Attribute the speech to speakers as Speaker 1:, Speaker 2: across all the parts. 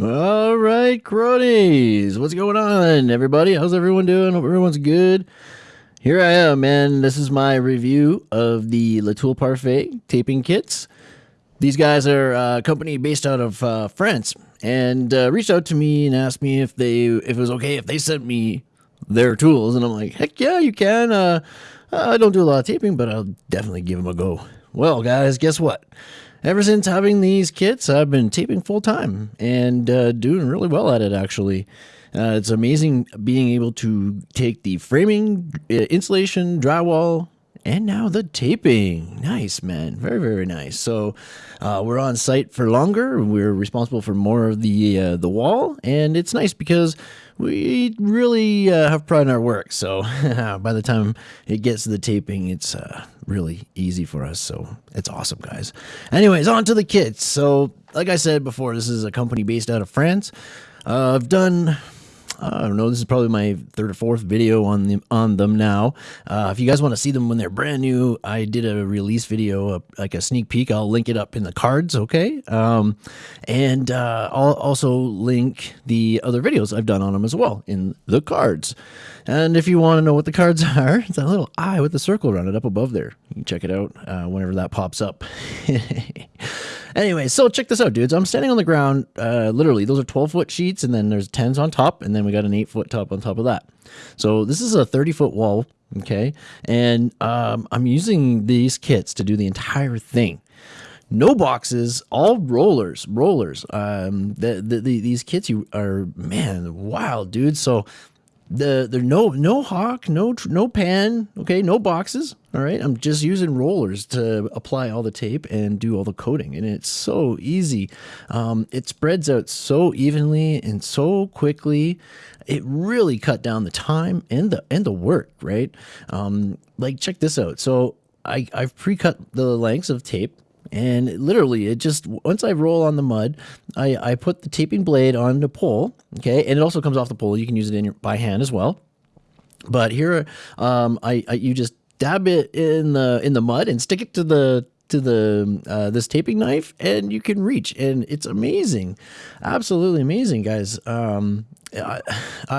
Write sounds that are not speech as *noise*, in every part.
Speaker 1: All right, cronies. What's going on, everybody? How's everyone doing? Hope everyone's good. Here I am, man. This is my review of the Latour Parfait taping kits. These guys are a company based out of uh, France and uh, reached out to me and asked me if they if it was okay if they sent me their tools. And I'm like, heck yeah, you can. Uh, I don't do a lot of taping, but I'll definitely give them a go. Well, guys, guess what? Ever since having these kits, I've been taping full time and uh, doing really well at it, actually. Uh, it's amazing being able to take the framing, uh, insulation, drywall, and now the taping. Nice, man. Very, very nice. So uh, we're on site for longer. We're responsible for more of the uh, the wall, and it's nice because we really uh, have pride in our work. So *laughs* by the time it gets to the taping, it's uh, really easy for us. So it's awesome, guys. Anyways, on to the kits. So like I said before, this is a company based out of France. Uh, I've done I don't know. This is probably my third or fourth video on them on them now. Uh, if you guys want to see them when they're brand new, I did a release video, like a sneak peek. I'll link it up in the cards, okay? Um, and uh, I'll also link the other videos I've done on them as well in the cards. And if you want to know what the cards *laughs* are, it's that little eye with the circle around it up above there. You can check it out uh, whenever that pops up. *laughs* Anyway, so check this out, dudes. I'm standing on the ground. Uh, literally, those are 12 foot sheets, and then there's 10s on top, and then we got an 8 foot top on top of that. So this is a 30 foot wall, okay? And um, I'm using these kits to do the entire thing. No boxes, all rollers, rollers. Um, the, the, the, these kits you are man, wild, dude. So the there no no hawk no no pan okay? No boxes all right? I'm just using rollers to apply all the tape and do all the coating and it's so easy. Um, it spreads out so evenly and so quickly. It really cut down the time and the and the work right? Um, like check this out. So I, I've pre-cut the lengths of tape and literally, it just once I roll on the mud, I, I put the taping blade on the pole. Okay, and it also comes off the pole. You can use it in your, by hand as well. But here, um, I, I you just dab it in the in the mud and stick it to the to the uh, this taping knife and you can reach and it's amazing absolutely amazing guys um, I,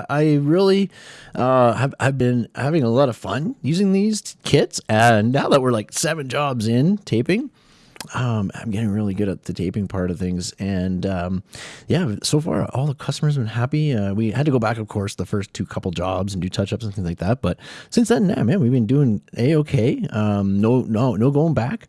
Speaker 1: I really uh, have, have been having a lot of fun using these kits and now that we're like seven jobs in taping um, I'm getting really good at the taping part of things. And um, yeah, so far all the customers have been happy. Uh, we had to go back, of course, the first two couple jobs and do touch ups and things like that. But since then, man, we've been doing a okay. Um, no, no, no going back.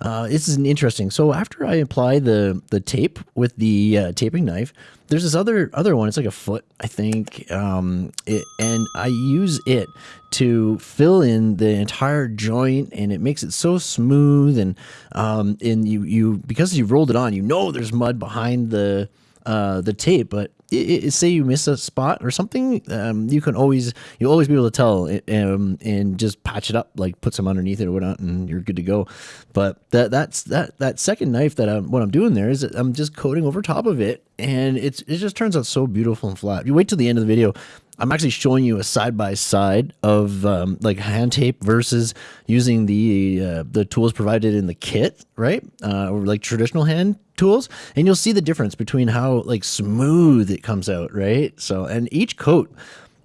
Speaker 1: Uh, this is an interesting. So after I apply the the tape with the uh, taping knife, there's this other other one. It's like a foot, I think, um, it, and I use it to fill in the entire joint, and it makes it so smooth. And um, and you you because you rolled it on, you know there's mud behind the uh, the tape, but it, it, say you miss a spot or something, um, you can always you'll always be able to tell um, and just patch it up, like put some underneath it or whatnot, and you're good to go. But that that's that that second knife that I'm what I'm doing there is I'm just coating over top of it, and it's it just turns out so beautiful and flat. You wait till the end of the video. I'm actually showing you a side by side of um, like hand tape versus using the uh, the tools provided in the kit, right? Uh, or like traditional hand tools, and you'll see the difference between how like smooth it comes out, right? So, and each coat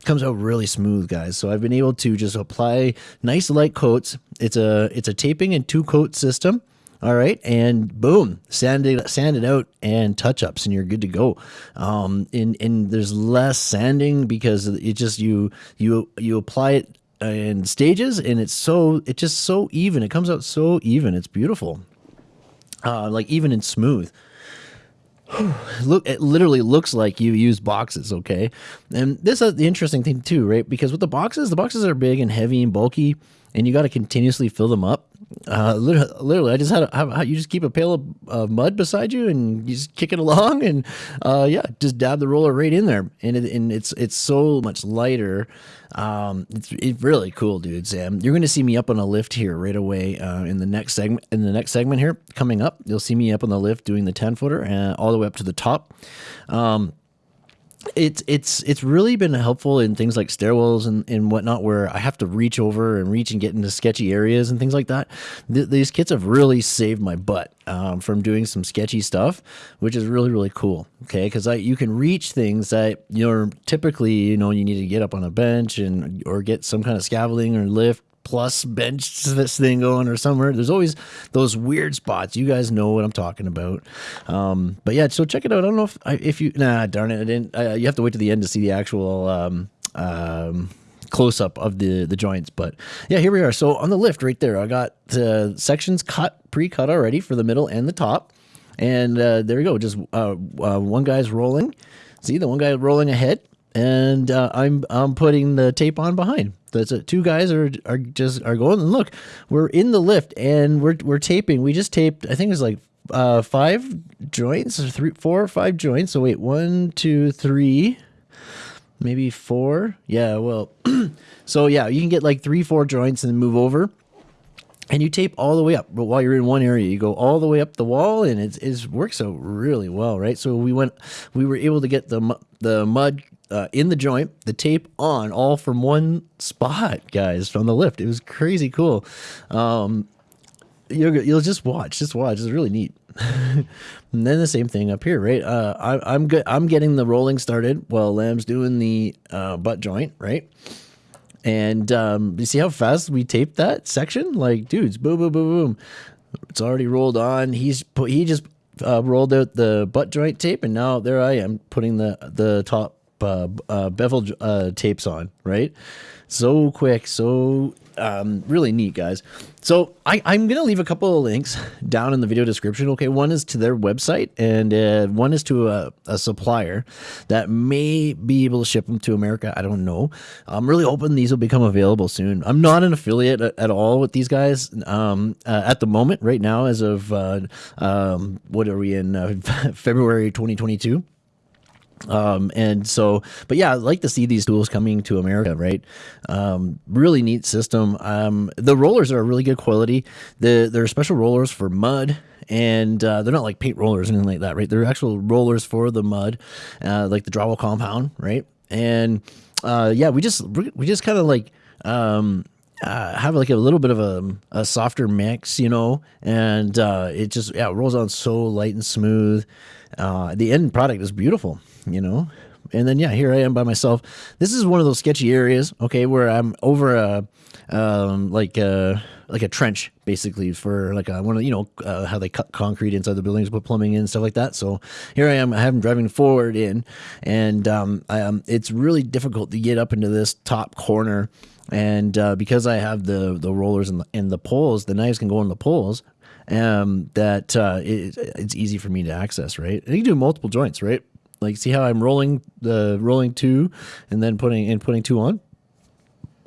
Speaker 1: comes out really smooth, guys. So I've been able to just apply nice light coats. It's a it's a taping and two coat system. All right, and boom, sand it, sand it out and touch ups, and you're good to go. Um, and and there's less sanding because it just you you you apply it in stages, and it's so it's just so even. It comes out so even. It's beautiful, uh, like even and smooth. *sighs* Look, it literally looks like you use boxes, okay? And this is the interesting thing too, right? Because with the boxes, the boxes are big and heavy and bulky, and you got to continuously fill them up. Uh, literally, literally, I just had a, you just keep a pail of, of, mud beside you and you just kick it *laughs* along, and uh, yeah, just dab the roller right in there, and it, and it's it's so much lighter. Um, it's, it's really cool, dude. Sam, you're to see me up on a lift here right away uh, in the next segment. In the next segment here coming up, you'll see me up on the lift doing the ten footer and all the way up to the top. Um, it's it's it's really been helpful in things like stairwells and, and whatnot where I have to reach over and reach and get into sketchy areas and things like that. Th- these kits have really saved my butt um, from doing some sketchy stuff, which is really really cool. Okay, because I you can reach things that you're typically you know you need to get up on a bench and or get some kind of scaffolding or lift plus bench this thing going or somewhere. There's always those weird spots. You guys know what I'm talking about. Um, but yeah, so check it out. I don't know if I, if you nah darn it, I didn't. Uh, you have to wait to the end to see the actual. Um, um, close up of the the joints but yeah here we are so on the lift right there i got the sections cut pre-cut already for the middle and the top and uh, there you go just uh, uh, one guy's rolling see the one guy rolling ahead and uh, I'm I'm putting the tape on behind. That's it. Two guys are are just are going and look, we're in the lift and we're we're taping. We just taped. I think it was like uh, five joints or three, four or five joints. So wait, one, two, three, maybe four. Yeah. Well, *clears throat* so yeah, you can get like three, four joints and then move over and you tape all the way up but while you're in one area you go all the way up the wall and it, it works out really well right so we went we were able to get the the mud uh, in the joint, the tape on, all from one spot, guys, from the lift. It was crazy cool. Um, you'll, you'll just watch, just watch. It's really neat. *laughs* and then the same thing up here, right? Uh, I, I'm good. I'm getting the rolling started while Lamb's doing the uh, butt joint, right? And um, you see how fast we taped that section? Like, dudes, boom, boom, boom, boom. It's already rolled on. He's put. He just uh, rolled out the butt joint tape, and now there I am putting the the top uh, uh, bevel uh, tapes on, right? So quick, so um, really neat, guys. So I, am going to leave a couple of links down in the video description. Okay, one is to their website, and uh, one is to a, a, supplier that may be able to ship them to America. I don't know. I'm really hoping these will become available soon. I'm not an affiliate at, at all with these guys um, uh, at the moment, right now, as of uh, um, what are we in uh, *laughs* February 2022. Um, and so, but yeah, I'd like to see these tools coming to America, right? Um, really neat system. Um, the rollers are really good quality. The, they're special rollers for mud and uh, they're not like paint rollers or anything like that, right? They're actual rollers for the mud, uh, like the drywall compound, right? And uh, yeah, we just we just kind of like um, uh, have like a little bit of a, a softer mix, you know, and uh, it just yeah it rolls on so light and smooth. Uh, the end product is beautiful you know? And then, yeah, here I am by myself. This is one of those sketchy areas, okay, where I'm over a, um, like a, like a trench, basically, for like a, one of, you know, uh, how they cut concrete inside the buildings, put plumbing in, stuff like that. So here I am, I have them driving forward in, and um, I, um, it's really difficult to get up into this top corner. And uh, because I have the the rollers and the, and the poles, the knives can go in the poles um, that uh, it, it's easy for me to access, right? And you can do multiple joints, right? Like, see how I'm rolling the rolling two, and then putting and putting two on.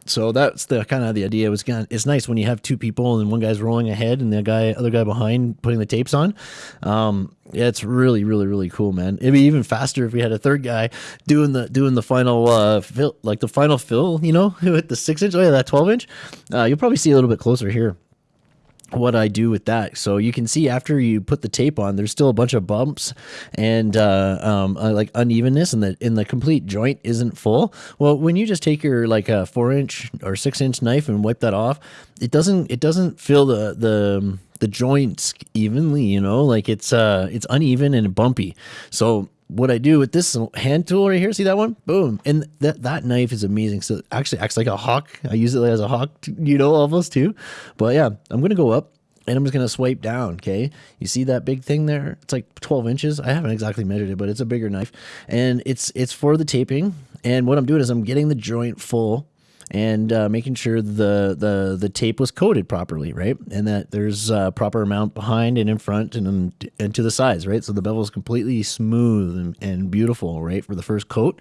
Speaker 1: So that's the kind of the idea. It was kind it's nice when you have two people and one guy's rolling ahead and the guy other guy behind putting the tapes on. Um, yeah, it's really really really cool, man. It'd be even faster if we had a third guy doing the doing the final uh fill, like the final fill, you know, *laughs* with the six inch. Oh yeah, that twelve inch. Uh, you'll probably see a little bit closer here what I do with that. So you can see after you put the tape on, there's still a bunch of bumps and uh, um, uh, like unevenness, and the in the complete joint isn't full. Well, when you just take your like a four inch or six inch knife and wipe that off, it doesn't it doesn't fill the the the joints evenly. You know, like it's uh it's uneven and bumpy. So what I do with this hand tool right here, see that one? Boom. And that, that knife is amazing. So actually acts like a hawk. I use it as a hawk, you know, almost too. But yeah, I'm going to go up and I'm just going to swipe down. Okay. You see that big thing there? It's like 12 inches. I haven't exactly measured it, but it's a bigger knife and it's, it's for the taping. And what I'm doing is I'm getting the joint full and uh, making sure the, the the tape was coated properly, right? And that there's a proper amount behind and in front and and to the sides, right? So the bevel is completely smooth and, and beautiful, right, for the first coat.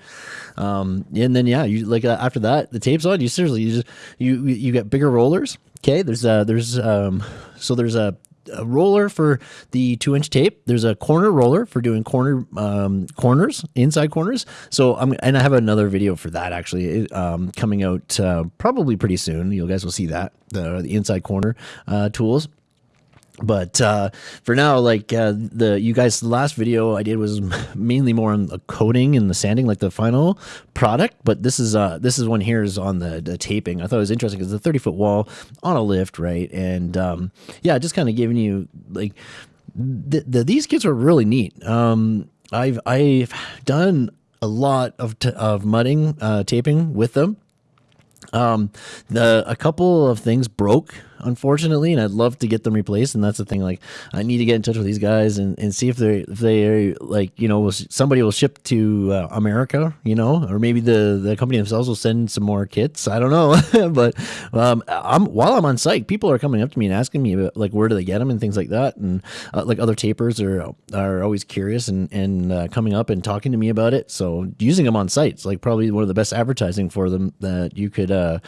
Speaker 1: Um, and then yeah, you like uh, after that, the tape's on. You seriously, you just you you get bigger rollers. Okay, there's uh there's um so there's a a roller for the two inch tape. There's a corner roller for doing corner um, corners, inside corners. So I'm and I have another video for that actually um, coming out uh, probably pretty soon. You guys will see that the, the inside corner uh, tools. But uh, for now, like uh, the you guys, the last video I did was *laughs* mainly more on the coating and the sanding, like the final product. But this is uh, this is one here is on the, the taping. I thought it was interesting because it's a thirty foot wall on a lift, right? And um, yeah, just kind of giving you like the, the, these kits are really neat. Um, I've I've done a lot of of mudding uh, taping with them. Um, the a couple of things broke unfortunately, and I'd love to get them replaced. And that's the thing. Like, I need to get in touch with these guys and, and see if they if they like you know somebody will ship to uh, America, you know, or maybe the the company themselves will send some more kits. I don't know, *laughs* but um, I'm while I'm on site, people are coming up to me and asking me about like where do they get them and things like that, and uh, like other tapers are are always curious and and uh, coming up and talking to me about it. So using them on site is like probably one of the best advertising for them that you could uh,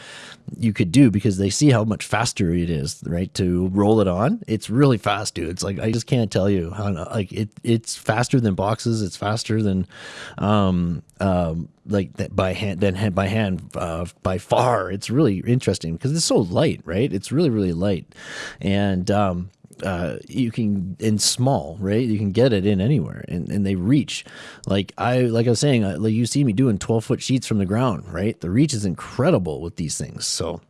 Speaker 1: you could do because they see how much faster it is, right? To roll it on, it's really fast, dude. It's like I just can't tell you how like it. It's faster than boxes. It's faster than, um, um, like that by hand than by hand uh, by far. It's really interesting because it's so light, right? It's really really light, and um, uh, you can in small, right? You can get it in anywhere, and, and they reach. Like I like I was saying, like you see me doing twelve foot sheets from the ground, right? The reach is incredible with these things. So,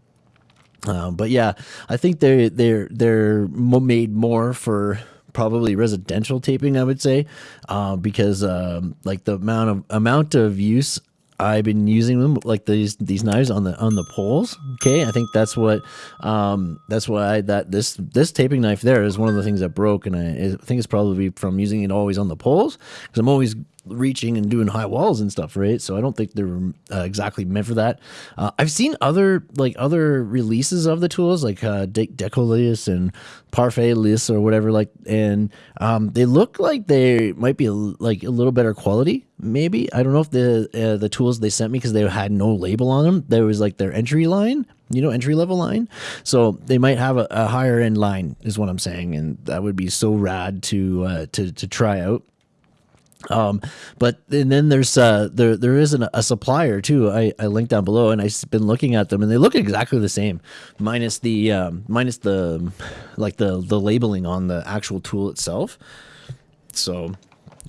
Speaker 1: uh, but yeah, I think they're they're they're made more for probably residential taping. I would say, uh, because um, like the amount of amount of use I've been using them like these these knives on the on the poles. Okay, I think that's what um, that's why that this this taping knife there is one of the things that broke, and I, I think it's probably from using it always on the poles because I'm always reaching and doing high walls and stuff, right? So I don't think they're uh, exactly meant for that. Uh, I've seen other like other releases of the tools, like uh, De- Decolis and Parfait Lys or whatever, like, and um, they look like they might be a, like a little better quality. Maybe I don't know if the uh, the tools they sent me because they had no label on them. There was like their entry line, you know, entry level line. So they might have a, a higher end line, is what I'm saying, and that would be so rad to uh, to to try out. Um, but and then there's uh there there is an, a supplier too. I, I linked down below and I've been looking at them and they look exactly the same, minus the um, minus the like the the labeling on the actual tool itself. So,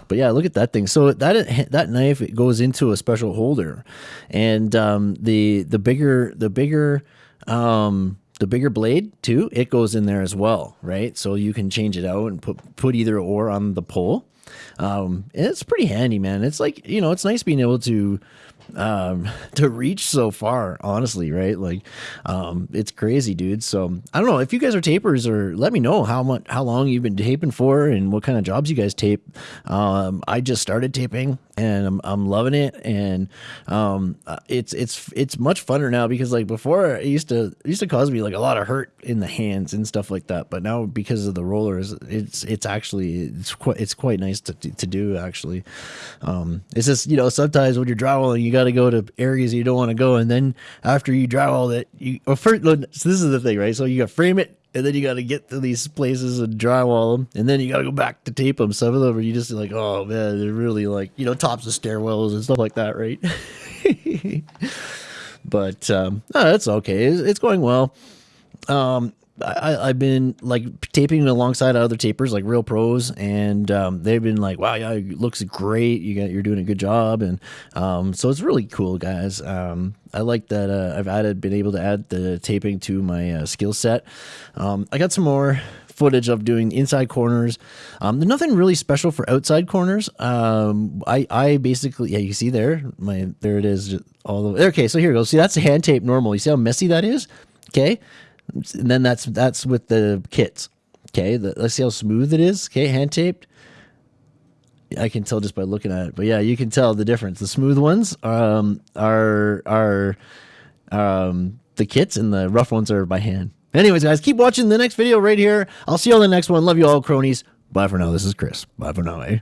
Speaker 1: but yeah, look at that thing. So that that knife it goes into a special holder, and um, the the bigger the bigger um the bigger blade too it goes in there as well right so you can change it out and put put either or on the pole um, it's pretty handy, man. It's like you know, it's nice being able to um *laughs* to reach so far honestly right? Like um it's crazy dude. So i don't know. If you guys are tapers or let me know how much how long you've been taping for and what kind of jobs you guys tape. Um i just started taping and I'm, I'm loving it. And um uh, it's it's it's much funner now because like before it used to it used to cause me like a lot of hurt in the hands and stuff like that. But now because of the rollers it's it's actually it's quite it's quite nice to to do actually. Um it's just you know sometimes when you're drywalling you got to go to areas you don't want to go and then after you drywall that, you well, first so this is the thing right so you got to frame it and then you got to get to these places and drywall them, and then you got to go back to tape them. Some of them are you just like, oh man, they're really like you know tops of stairwells and stuff like that, right? *laughs* but um, oh, that's okay. It's, it's going well. Um, I, have been like taping alongside other tapers, like real pros, and um, they've been like, "Wow, yeah, it looks great. You got, you're doing a good job," and um, so it's really cool, guys. Um, I like that uh, I've added, been able to add the taping to my uh, skill set. Um, I got some more footage of doing inside corners. Um, there's nothing really special for outside corners. Um, I, I basically, yeah, you see there, my, there it is. All the, okay. So here goes. See, that's hand tape normal. You see how messy that is? Okay. And then that's that's with the kits. Okay, the, let's see how smooth it is. Okay, hand taped. I can tell just by looking at it, but yeah, you can tell the difference. The smooth ones um, are are um, the kits, and the rough ones are by hand. Anyways, guys, keep watching the next video right here. I'll see you on the next one. Love you all, cronies. Bye for now. This is Chris. Bye for now, eh?